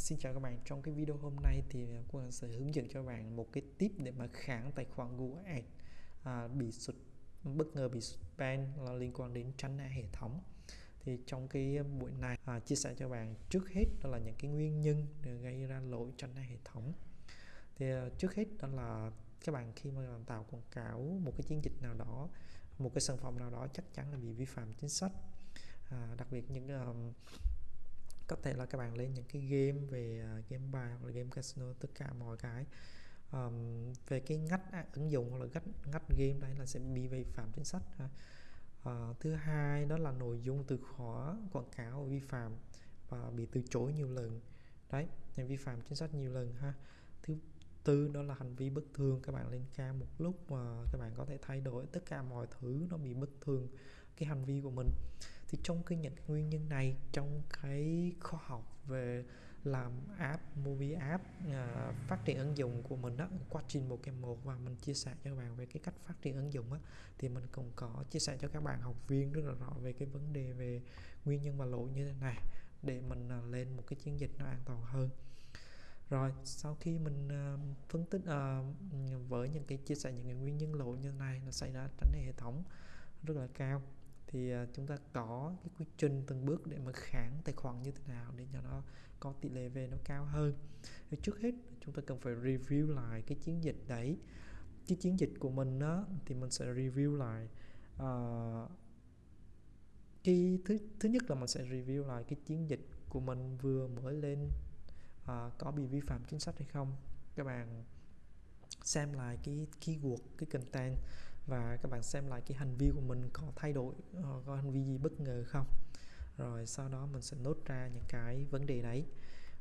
xin chào các bạn trong cái video hôm nay thì à, Quang sẽ hướng dẫn cho bạn một cái tip để mà kháng tài khoản Google Ads à, bị sụt bất ngờ bị sụt ban là liên quan đến tránh hệ thống. Thì trong cái buổi này à, chia sẻ cho bạn trước hết đó là những cái nguyên nhân để gây ra lỗi tránh hệ thống. Thì à, trước hết đó là các bạn khi mà làm tạo quảng cáo một cái chiến dịch nào đó một cái sản phẩm nào đó chắc chắn là bị vi phạm chính sách. À, đặc biệt những uh, có thể là các bạn lên những cái game về à, game bài hoặc là game casino tất cả mọi cái. Um, về cái ngách ứng dụng hoặc là ngách ngách game đấy là sẽ bị vi phạm chính sách ha. Uh, thứ hai đó là nội dung từ khóa quảng cáo vi phạm và bị từ chối nhiều lần. Đấy thì vi phạm chính sách nhiều lần ha. Thứ tư đó là hành vi bất thường các bạn lên ca một lúc mà các bạn có thể thay đổi tất cả mọi thứ nó bị bất thường cái hành vi của mình thì trong cái những cái nguyên nhân này trong cái khoa học về làm app movie app uh, phát triển ứng dụng của mình đó quá trình một kèm một và mình chia sẻ cho các bạn về cái cách phát triển ứng dụng á thì mình cũng có chia sẻ cho các bạn học viên rất là rõ về cái vấn đề về nguyên nhân và lỗi như thế này để mình uh, lên một cái chiến dịch nó an toàn hơn. Rồi sau khi mình uh, phân tích uh, với những cái chia sẻ những cái nguyên nhân lỗi như này nó xảy ra tránh hệ thống rất là cao thì à, chúng ta có cái quy trình từng bước để mà kháng tài khoản như thế nào để cho nó có tỷ lệ về nó cao hơn. Thì trước hết chúng ta cần phải review lại cái chiến dịch đấy. Cái chiến dịch của mình đó thì mình sẽ review lại uh, cái thứ thứ nhất là mình sẽ review lại cái chiến dịch của mình vừa mới lên uh, có bị vi phạm chính sách hay không. Các bạn xem lại cái keyword cái content và các bạn xem lại cái hành vi của mình có thay đổi ờ, có hành vi gì bất ngờ không? Rồi sau đó mình sẽ nốt ra những cái vấn đề đấy.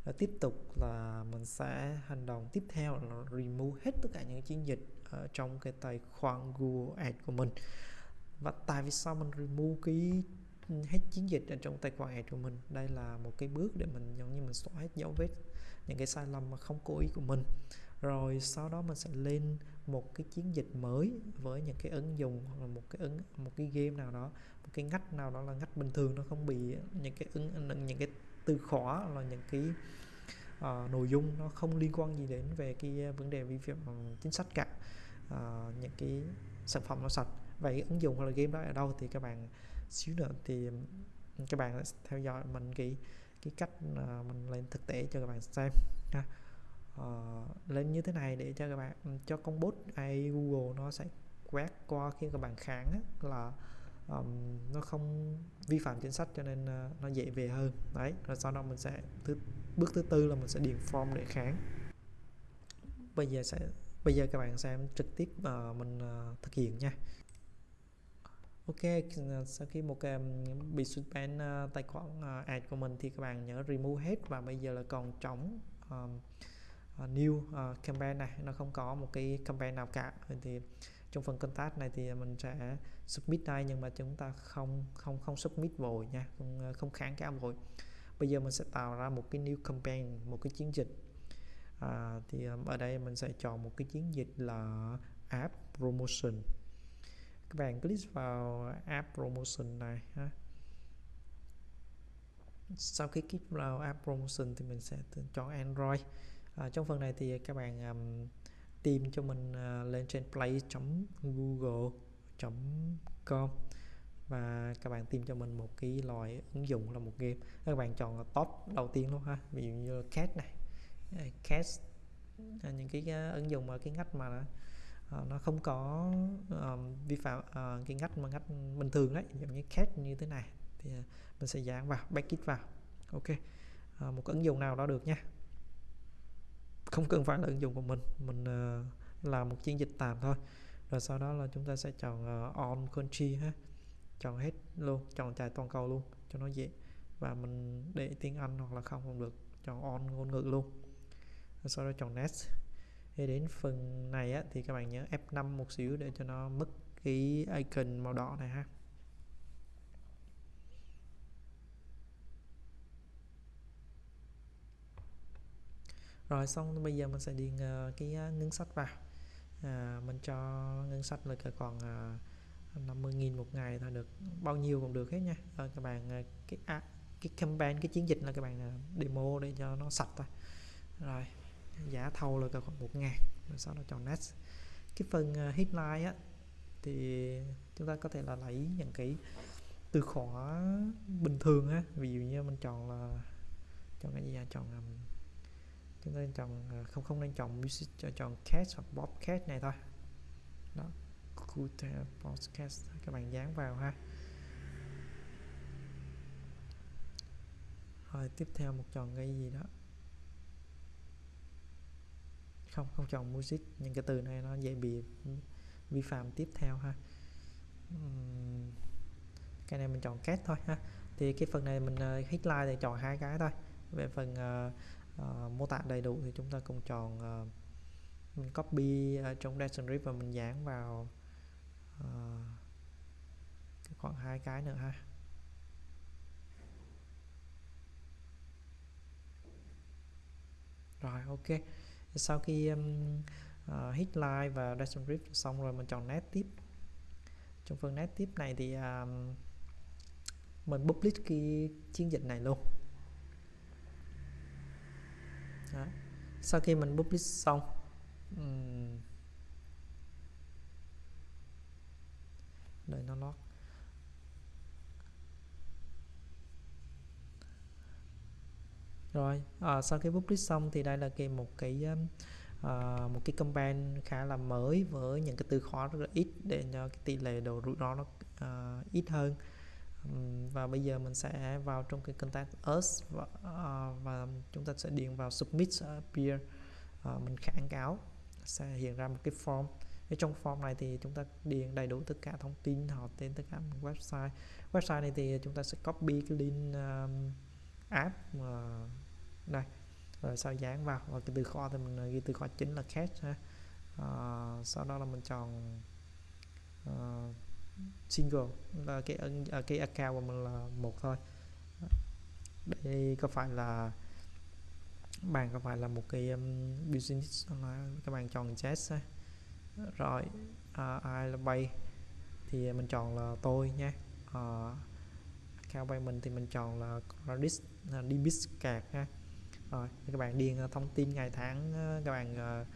Và tiếp tục là mình sẽ hành động tiếp theo là remove hết tất cả những chiến dịch ở trong cái tài khoản Google Ads của mình. Và tại vì sao mình remove cái hết chiến dịch ở trong tài khoản ad của mình. Đây là một cái bước để mình giống như mình xóa hết dấu vết những cái sai lầm mà không cố ý của mình. Rồi sau đó mình sẽ lên một cái chiến dịch mới với những cái ứng dụng hoặc là một cái ứng một cái game nào đó một cái ngách nào đó là ngách bình thường nó không bị những cái ứng những cái từ khóa là những cái uh, nội dung nó không liên quan gì đến về cái vấn đề vi phạm chính sách cả uh, những cái sản phẩm nó sạch. Vậy ứng dụng hoặc là game đó ở đâu thì các bạn xíu nữa thì các bạn theo dõi mình cái cái cách uh, mình lên thực tế cho các bạn xem ha. Uh, lên như thế này để cho các bạn cho con bot AI Google nó sẽ quét qua khi các bạn kháng á, là um, nó không vi phạm chính sách cho nên uh, nó dễ về hơn. Đấy rồi sau đó mình sẽ thứ bước thứ tư là mình sẽ điền form để kháng bây giờ sẽ bây giờ các bạn xem trực tiếp uh, mình uh, thực hiện nha. Ok, sau khi một cái bị suspend uh, tài khoản uh, ad của mình thì các bạn nhớ remove hết và bây giờ là còn trống um, uh, new uh, campaign này. Nó không có một cái campaign nào cả. Thì trong phần contact này thì mình sẽ submit đây nhưng mà chúng ta không không không submit vội nha. Không không kháng cáo vội. Bây giờ mình sẽ tạo ra một cái new campaign một cái chiến dịch. À, thì ở đây mình sẽ chọn một cái chiến dịch là app promotion các bạn click vào app promotion này ha. Sau khi click vào app promotion thì mình sẽ chọn Android. À, trong phần này thì các bạn um, tìm cho mình uh, lên trên play.google.com và các bạn tìm cho mình một cái loại ứng dụng là một game. Các bạn chọn là top đầu tiên luôn ha. Ví dụ như cat này. Cat à, những cái uh, ứng dụng ở cái ngách mà uh, nó không có um, vi phạm uh, cái ngách mà ngách bình thường đấy giống như cat như thế này thì uh, mình sẽ dán vào backit vào. Ok. Uh, một ứng dụng nào đó được nha. Không cần phải là ứng dụng của mình mình uh, làm một chiến dịch tạm thôi. Rồi sau đó là chúng ta sẽ chọn uh, on country ha. Chọn hết luôn chọn trải toàn cầu luôn cho nó dễ. Và mình để tiếng Anh hoặc là không cũng được chọn on ngôn ngữ luôn. Rồi sau đó chọn next thì đến phần này á, thì các bạn nhớ F5 một xíu để cho nó mất cái icon màu đỏ này ha. Rồi xong bây giờ mình sẽ điền uh, cái à, ngân sách vào. À, mình cho ngân sách là còn uh, 50.000 một ngày thôi được bao nhiêu cũng được hết nha. À, các bạn à, cái à, cái campaign cái chiến dịch là các bạn à, demo để cho nó sạch thôi. Rồi giá thâu là khoảng một ngàn rồi sau đó chọn next cái phần uh, headline á thì chúng ta có thể là lấy những cái từ khóa bình thường á. Ví dụ như mình chọn là chọn cái gì à? chọn um, chúng ta chọn uh, không không nên chọn music cho chọn cat hoặc bobcat này thôi. Đó Cool podcast các bạn dán vào ha. Rồi tiếp theo một chọn cái gì đó? Không không chọn music những cái từ này nó dễ bị vi phạm tiếp theo ha. Cái này mình chọn cat thôi ha. Thì cái phần này mình ờ, uh, headline thì chọn hai cái thôi. Về phần uh, uh, mô tả đầy đủ thì chúng ta cùng chọn uh, mình copy ở trong description và mình dán vào uh, khoảng hai cái nữa ha. Rồi ok sau khi um, uh, hit like và description xong rồi mình chọn nét tiếp trong phần nét tiếp này thì um, mình publish cái chiến dịch này luôn. Đó. sau khi mình publish xong um, đợi nó lót rồi à, sau khi publish xong thì đây là cái một cái à, một cái campaign khá là mới với những cái từ khóa rất là ít để cho cái tỷ lệ độ rủi ro nó à, ít hơn. Và bây giờ mình sẽ vào trong cái contact us và, à, và chúng ta sẽ điền vào submit peer à, mình kháng cáo sẽ hiện ra một cái form. Ở trong form này thì chúng ta điền đầy đủ tất cả thông tin họ tên tất cả website. Website này thì chúng ta sẽ copy cái link um, app uh, đây. Rồi sau dán vào và cái từ kho thì mình ờ, ghi từ kho chính là cache ha. Uh, sau đó là mình chọn uh, single là cái cái account của mình là một thôi. Đây có phải là bạn có phải là một cái um, business các bạn chọn chess ha. Rồi uh, ai là bay? Thì mình chọn là tôi nha. Uh, account bay mình thì mình chọn là credit đi debit card ha. Rồi các bạn điền ờ, thông tin ngày tháng ờ, các bạn uh,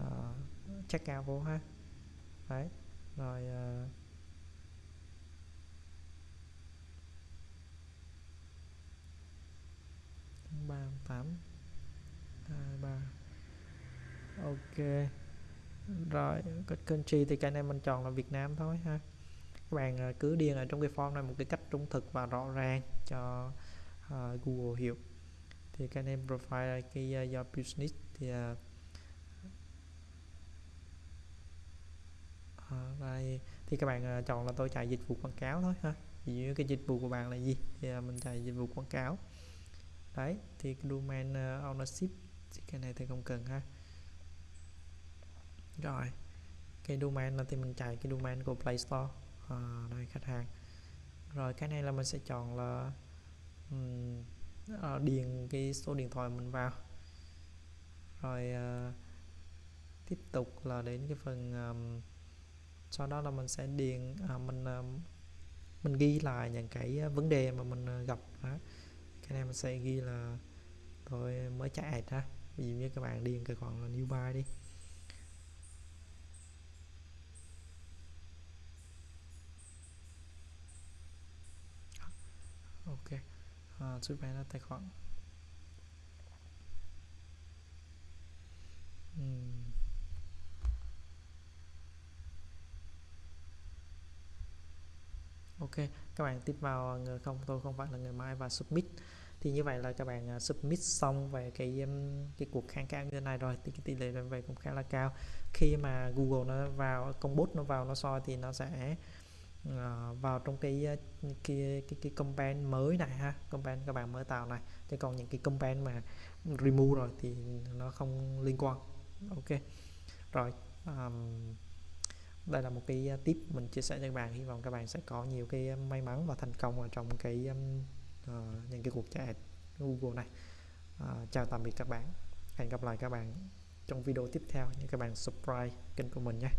uh, check out vô ha. Đấy rồi uh, ba tám. Hai ba. Ok. Rồi country thì cái này mình chọn là Việt Nam thôi ha. Các bạn cứ điền ở trong cái form này một cái cách trung thực và rõ ràng cho uh, Google hiểu. Thì cái name profile cái à, uh, your business thì uh, uh, đây thì các bạn uh, chọn là tôi chạy dịch vụ quảng cáo thôi ha. Ví dụ cái dịch vụ của bạn là gì? Thì uh, mình chạy dịch vụ quảng cáo. Đấy thì cái domain uh, ownership thì cái này thì không cần ha. Rồi cái domain là thì mình chạy cái domain của Play Store à, đây khách hàng. Rồi cái này là mình sẽ chọn là um, điền cái số điện thoại mình vào. Rồi uh, tiếp tục là đến cái phần um, sau đó là mình sẽ điền uh, mình um, mình ghi lại những cái vấn đề mà mình gặp đó. cái này mình sẽ ghi là tôi mới chạy ha ví dụ như các bạn điền cái khoản là new buy đi. À, giúp bán là tài khoản. Uhm. ok các bạn tiếp vào người không tôi không phải là người mai và submit. Thì như vậy là các bạn à, submit xong về cái cái cuộc kháng cáo như thế này rồi thì cái tỷ lệ về cũng khá là cao. Khi mà Google nó vào công bố nó vào nó soi thì nó sẽ Ờ, vào trong cái ờ, cái cái cái campaign mới này ha campaign các bạn mới tạo này. Chứ còn những cái campaign mà remove rồi thì nó không liên quan. Ok. Rồi um, đây là một cái ờ, tip mình chia sẻ cho các bạn. Hy vọng các bạn sẽ có nhiều cái may mắn và thành công ở trong cái um, uh, những cái cuộc chạy Google này. Uh, chào tạm biệt các bạn. Hẹn gặp lại các bạn trong video tiếp theo. Như các bạn subscribe kênh của mình nhé.